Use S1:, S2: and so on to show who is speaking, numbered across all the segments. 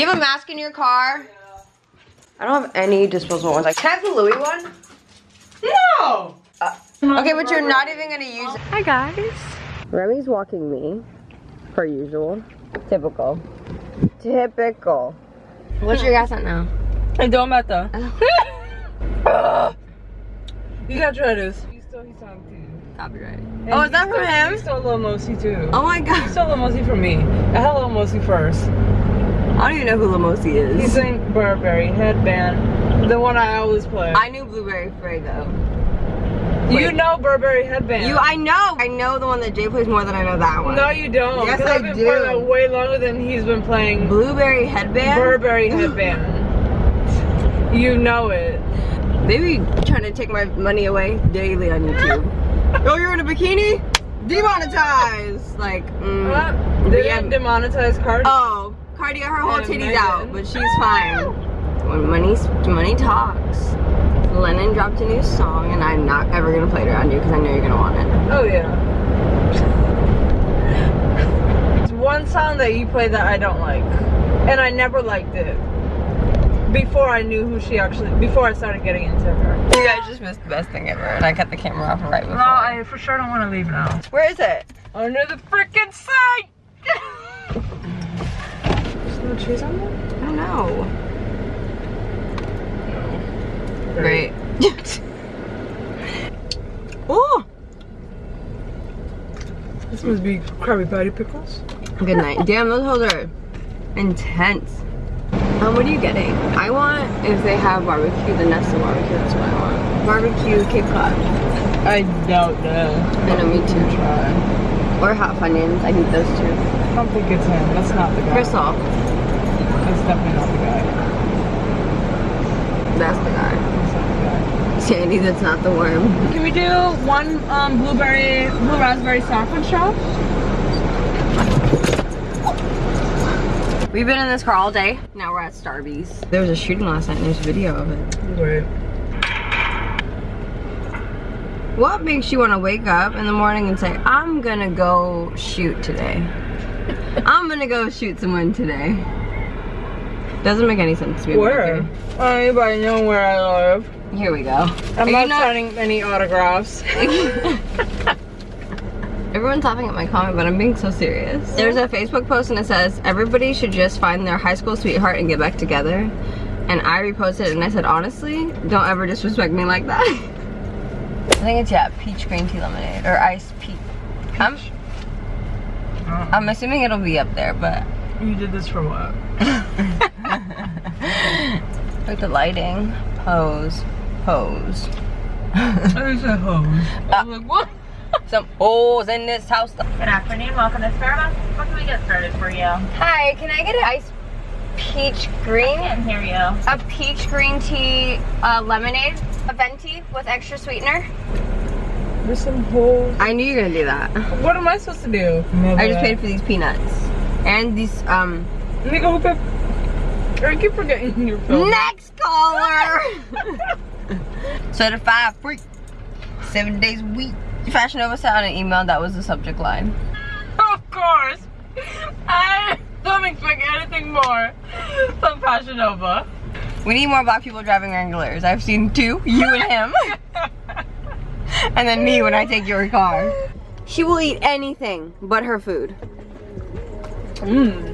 S1: Do you have a mask in your car? I don't have any disposable ones. Like, can I have the Louis one?
S2: No!
S1: Uh, okay, but you're not even gonna use it. Hi guys. Remy's walking me, per usual. Typical. Typical. What's your gas at now?
S2: Hey, don't matter. you gotta try this. He stole his song too.
S1: Copyright.
S2: And
S1: Oh, is
S2: he
S1: that from
S2: stole-
S1: him?
S2: He stole Lil Mosey too.
S1: Oh my god.
S2: He
S1: god.
S2: stole Lil Mosey from me. I had Lil Mosey first.
S1: I don't even know who Lamosi is.
S2: He's sang Burberry Headband. The one I always play.
S1: I knew Blueberry Faygo.
S2: you
S1: wait.
S2: know Burberry Headband.
S1: You, I know. I know the one that Jay plays more than I know that one.
S2: No, you don't.
S1: Yes, I
S2: I've been
S1: do.
S2: playing that way longer than he's been playing
S1: Blueberry Headband?
S2: Burberry Headband. you know it.
S1: They be trying to take my money away daily on YouTube. oh, you're in a bikini? Demonetized. Like, mm.
S2: What? They
S1: yeah.
S2: demonetize Cardi.
S1: Oh, Cardi got her whole titties out, but she's fine. When money, money talks. Lennon dropped a new song, and I'm not ever gonna play it around you because I know you're gonna want it.
S2: Oh yeah. It's one song that you play that I don't like, and I never liked it before I knew who she actually. Before I started getting into her.
S1: You guys just missed the best thing ever, and I cut the camera off right before.
S2: No, I for sure don't want to leave now.
S1: Where is it?
S2: Under the freaking site. No trees on there.
S1: I don't know. Great. oh,
S2: This must be Krabby Patty pickles.
S1: good night. Damn, those hoes are intense. Um, what are you getting? I want, if they have barbecue, the Nestle barbecue, that's what I want. Barbecue Cape Cod.
S2: I doubt that.
S1: I know, me too.
S2: Try.
S1: Or hot Funyuns, I need those too.
S2: I don't think it's him. That's not the guy.
S1: Crystal,
S2: definitely not the guy.
S1: that's the guy.
S2: That's the guy.
S1: Sandy, that's not the worm.
S2: Can we do one um, blueberry, blue raspberry saffron shop?
S1: We've been in this car all day. Now we're at Starbucks. There was a shooting last night and there's video of it.
S2: Wait.
S1: What makes you want to wake up in the morning and say, I'm gonna go shoot today? I'm gonna go shoot someone today. Doesn't make any sense to me. but
S2: Where?
S1: okay.
S2: Anybody know where I live?
S1: Here we go.
S2: I'm
S1: Are
S2: not
S1: not-
S2: signing any autographs.
S1: Everyone's laughing at my comment, but I'm being so serious. There's a Facebook post and it says, everybody should just find their high school sweetheart and get back together. And I reposted it and I said, honestly, don't ever disrespect me like that. I think it's, yeah, peach green tea lemonade or iced peach. I'm, I'm assuming it'll be up there, but
S2: you did this for what?
S1: Look at the lighting. Pose. Pose.
S2: There's a hose. I was like, what?
S1: Some holes in this house.
S3: Good afternoon, welcome to Starbucks. What can we get started for you?
S1: Hi, can I get an ice peach green?
S3: I Can't hear you.
S1: A peach green tea uh, lemonade. A venti with extra sweetener.
S2: There's some holes.
S1: I knew you were gonna do that.
S2: What am I supposed to do?
S1: I just paid for these peanuts. And these, um,
S2: Nigga, hook up. I keep forgetting your phone.
S1: next caller! Certified freak. Seven days a week. Fashion Nova sent out an email that was the subject line.
S2: Of course. I don't expect anything more from Fashion Nova.
S1: We need more black people driving Wranglers. I've seen two, you and him. and then me when I take your car. She will eat anything but her food.
S2: Mmm.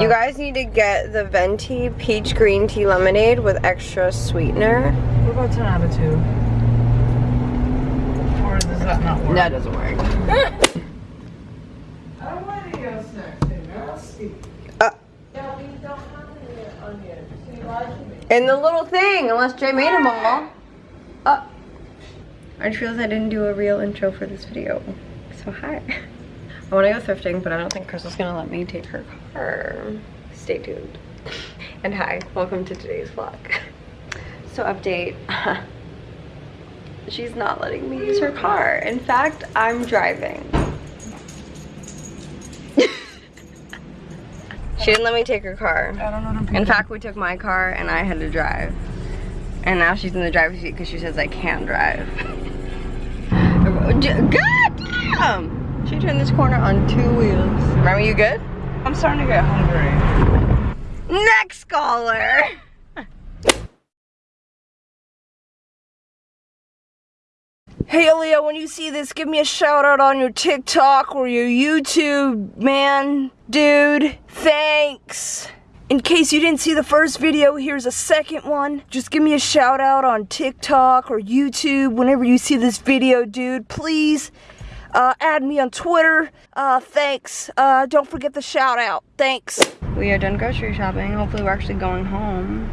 S1: You guys need to get the venti peach green tea lemonade with extra sweetener.
S2: What about 10 out of 2? Or does that not work?
S1: That doesn't work.
S2: I don't want any else next thing. I'll see.
S1: Uh,
S2: Yeah, we don't have any onions. So you lied to me.
S1: in the little thing, unless Jay made them all. Uh, I just realized I didn't do a real intro for this video. So hi. I want to go thrifting, but I don't think Crystal's gonna let me take her car. Stay tuned. And hi, welcome to today's vlog. So update. She's not letting me use her car. In fact, I'm driving. she didn't let me take her car.
S2: I don't know them
S1: In fact, we took my car and I had to drive. And now she's in the driver's seat because she says I can't drive. God damn! She turned this corner on two wheels. Remember you good?
S2: I'm starting to get hungry.
S1: Next caller.
S2: Hey Leo, when you see this, give me a shout out on your TikTok or your YouTube, man, dude. Thanks. In case you didn't see the first video, here's a second one. Just give me a shout out on TikTok or YouTube whenever you see this video, dude. Please uh, add me on Twitter. Uh, thanks. Uh, don't forget the shout out. Thanks.
S1: We are done grocery shopping. Hopefully we're actually going home.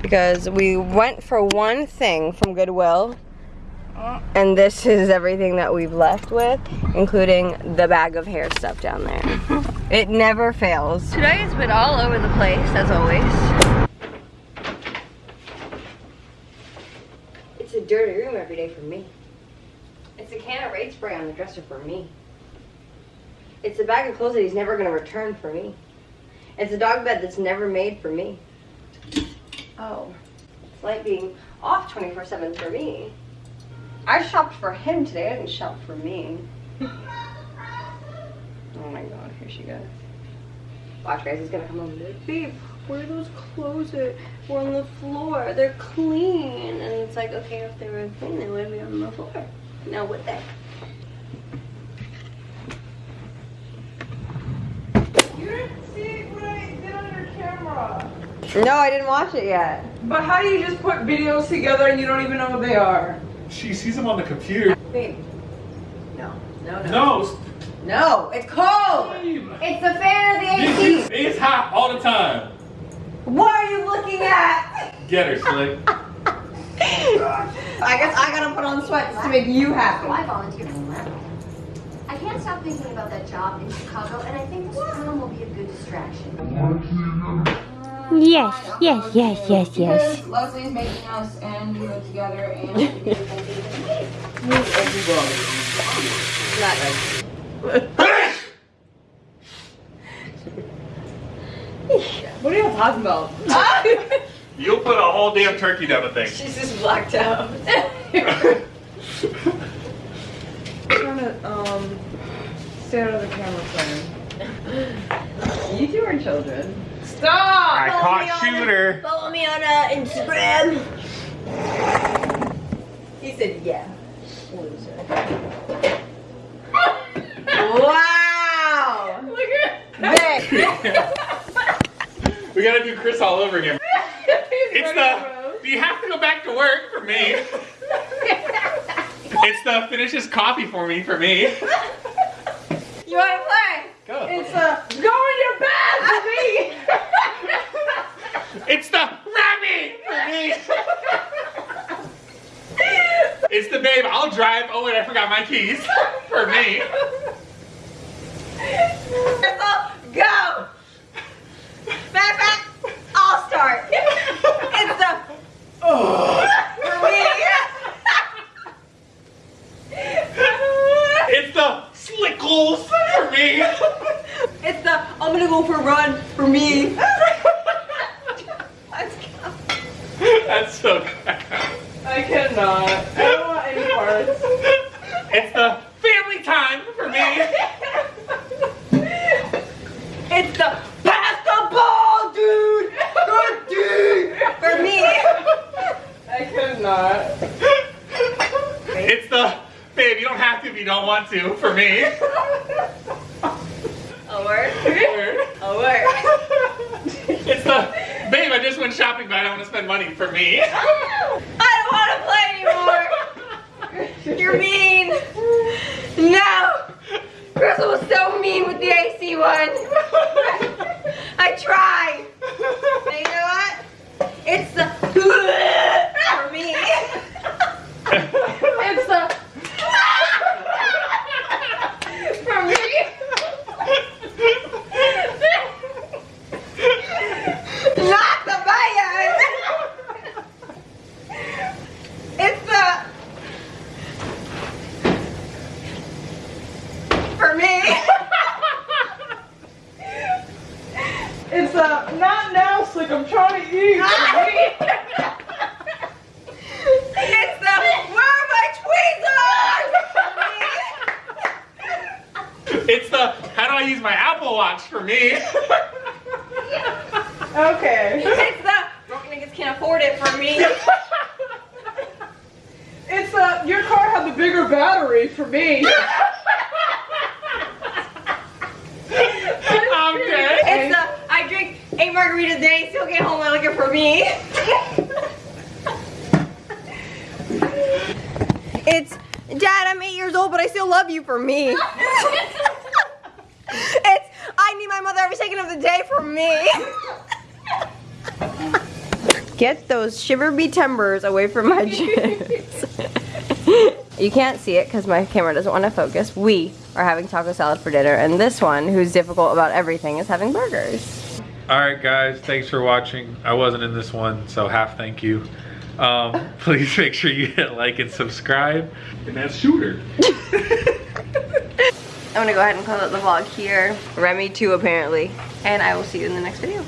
S1: Because we went for one thing from Goodwill. And this is everything that we've left with, including the bag of hair stuff down there. it never fails. Today has been all over the place, as always. It's a dirty room every day for me. It's a can of raid spray on the dresser for me. It's a bag of clothes that he's never gonna return for me. It's a dog bed that's never made for me. Oh, it's like being off 24-7 for me. I shopped for him today, I didn't shop for me. oh my god, here she goes. Watch guys, he's gonna come home and be like, babe, where are those clothes at? We're on the floor, they're clean. And it's like, okay, if they were clean, they wouldn't be on the floor. Now would they?
S2: You didn't see what I did on your camera.
S1: No, I didn't watch it yet.
S2: But how do you just put videos together and you don't even know what they are?
S4: She sees them on the computer.
S1: Babe. No, no, no.
S4: No,
S1: No, it's cold!
S4: Steve.
S1: It's the fan of the AC!
S4: It's hot all the time.
S1: What are you looking at?
S4: Get her, Slick.
S1: I guess I gotta put on sweats to make you happy.
S5: I volunteered. I can't stop thinking about that job in Chicago, and I think this film will be a good distraction.
S6: Yes, yes, yes, yes, yes.
S1: Leslie's making us and we live together and
S2: What are you talking about?
S4: You'll put a whole damn turkey down the thing.
S1: She's just blacked out.
S2: trying to um stay out of the camera frame.
S1: you two are children.
S2: Stop!
S4: I caught shooter.
S1: Follow me on uh, Instagram. He said yeah. Loser. wow!
S2: Look at
S1: Babe.
S4: we gotta do Chris all over again. It's the.
S2: for
S4: You have to go back to work for me. It's the finish his coffee for me for me.
S1: You wanna play?
S4: Go.
S2: It's the, go in your bed for me.
S4: It's the Remy for me. It's the babe. I'll drive. Oh wait, I forgot my keys for me.
S1: Crystal, go! Back, back, I'll start. It's the for me.
S4: It's the Slickles for me.
S1: It's the I'm gonna go for a run for me.
S4: That's so crap.
S2: I cannot. I don't want any parts.
S4: It's the family time for me.
S1: It's the pass the ball, dude. Good dude for me.
S2: I cannot.
S4: It's the babe. You don't have to if you don't want to for me.
S1: A word. A word.
S4: It's the babe. I just went shopping, but I don't want to spend money for me.
S1: I don't want to play anymore. You're mean. No. Crystal was so mean with the AC one. I tried. You know what? It's the for me. It's the for me. Not the Bayern. It's the for me.
S2: It's a not now, Slick. I'm trying to eat.
S1: It's the where are my tweezers?
S4: It's the how do I use my Apple Watch for me.
S2: Okay.
S1: it's the broke niggas can't afford it for me.
S2: It's uh, your car had the bigger battery for me.
S4: I'm dead.
S1: It's the I drink eight margaritas a day, still get home looking for me. it's Dad, I'm eight years old, but I still love you for me. it's I need my mother every second of the day for me. Get those shiver be timbers away from my chips. you can't see it because my camera doesn't want to focus. We are having taco salad for dinner, and this one, who's difficult about everything, is having burgers.
S7: All right, guys, thanks for watching. I wasn't in this one, so half thank you. Um, please make sure you hit like and subscribe.
S4: And that's shooter.
S1: I'm gonna go ahead and close out the vlog here. Remy too, apparently. And I will see you in the next video.